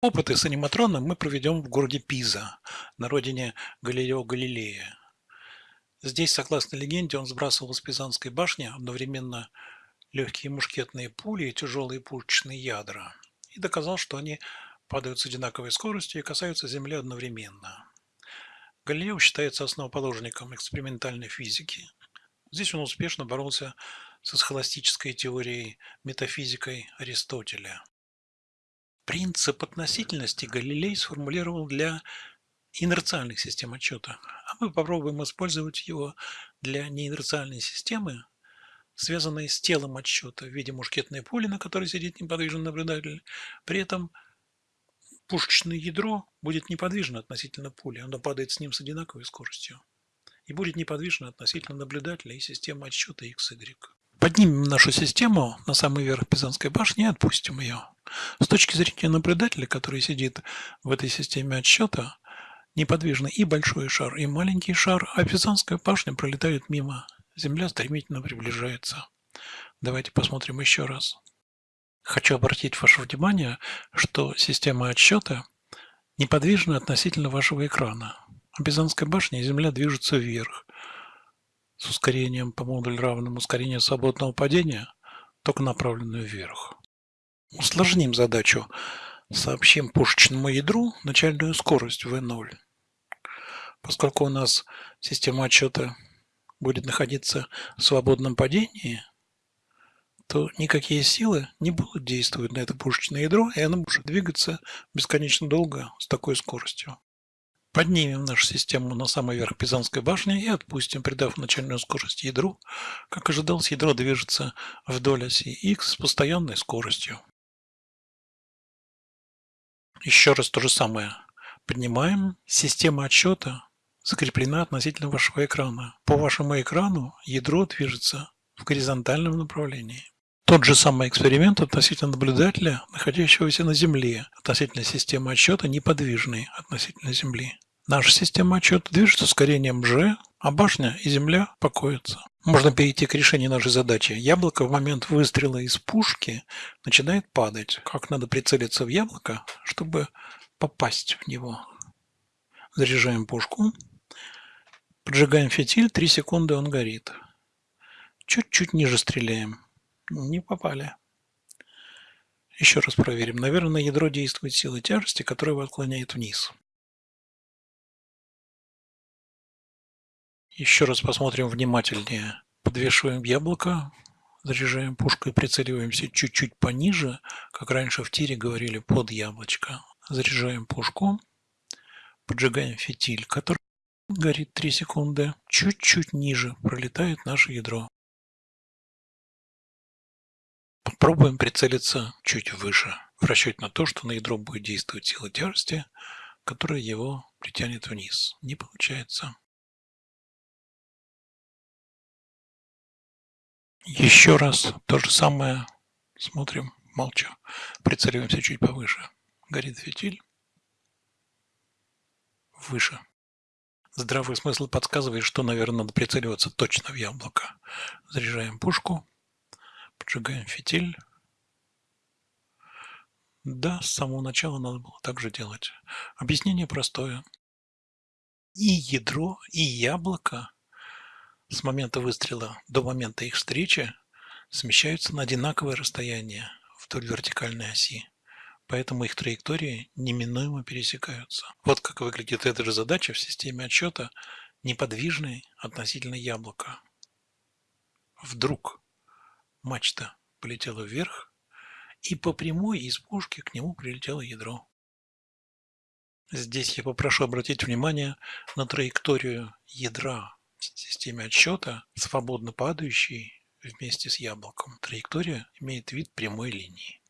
Опыты с аниматроном мы проведем в городе Пиза, на родине Галилео Галилея. Здесь, согласно легенде, он сбрасывал с Пизанской башни одновременно легкие мушкетные пули и тяжелые пушечные ядра и доказал, что они падают с одинаковой скоростью и касаются Земли одновременно. Галилео считается основоположником экспериментальной физики. Здесь он успешно боролся со схоластической теорией метафизикой Аристотеля. Принцип относительности Галилей сформулировал для инерциальных систем отчета, а мы попробуем использовать его для неинерциальной системы, связанной с телом отсчета в виде мушкетной пули, на которой сидит неподвижный наблюдатель. При этом пушечное ядро будет неподвижно относительно пули, оно падает с ним с одинаковой скоростью и будет неподвижно относительно наблюдателя и системы отсчета XY. Поднимем нашу систему на самый верх Пизанской башни и отпустим ее. С точки зрения наблюдателя, который сидит в этой системе отсчета, неподвижно и большой шар, и маленький шар, а Пизанская башня пролетает мимо. Земля стремительно приближается. Давайте посмотрим еще раз. Хочу обратить ваше внимание, что система отсчета неподвижна относительно вашего экрана. А Пизанская башня и Земля движутся вверх с ускорением по модулю равным ускорению свободного падения, только направленную вверх. Усложним задачу. Сообщим пушечному ядру начальную скорость v0. Поскольку у нас система отчета будет находиться в свободном падении, то никакие силы не будут действовать на это пушечное ядро, и оно может двигаться бесконечно долго с такой скоростью. Поднимем нашу систему на самый верх Пизанской башни и отпустим, придав начальную скорость ядру. Как ожидалось, ядро движется вдоль оси x с постоянной скоростью. Еще раз то же самое. Поднимаем. Система отсчета закреплена относительно вашего экрана. По вашему экрану ядро движется в горизонтальном направлении. Тот же самый эксперимент относительно наблюдателя, находящегося на Земле, относительно системы отсчета неподвижной относительно Земли. Наша система отчета движется ускорением g, а башня и Земля покоятся. Можно перейти к решению нашей задачи. Яблоко в момент выстрела из пушки начинает падать. Как надо прицелиться в яблоко, чтобы попасть в него? Заряжаем пушку. Поджигаем фитиль, 3 секунды он горит. Чуть-чуть ниже стреляем. Не попали. Еще раз проверим. Наверное, на ядро действует сила тяжести, которая его отклоняет вниз. Еще раз посмотрим внимательнее. Подвешиваем яблоко, заряжаем пушкой, прицеливаемся чуть-чуть пониже, как раньше в тире говорили, под яблочко. Заряжаем пушку, поджигаем фитиль, который горит 3 секунды. Чуть-чуть ниже пролетает наше ядро. Попробуем прицелиться чуть выше, в расчете на то, что на ядро будет действовать сила тяжести, которая его притянет вниз. Не получается. Еще раз то же самое. Смотрим, молча. Прицеливаемся чуть повыше. Горит фитиль. Выше. Здравый смысл подсказывает, что, наверное, надо прицеливаться точно в яблоко. Заряжаем пушку. Поджигаем фитиль. Да, с самого начала надо было так же делать. Объяснение простое. И ядро, и яблоко с момента выстрела до момента их встречи смещаются на одинаковое расстояние вдоль вертикальной оси. Поэтому их траектории неминуемо пересекаются. Вот как выглядит эта же задача в системе отсчета неподвижной относительно яблока. Вдруг мачта полетела вверх, и по прямой из пушки к нему прилетело ядро. Здесь я попрошу обратить внимание на траекторию ядра системе отсчета, свободно падающей вместе с яблоком. Траектория имеет вид прямой линии.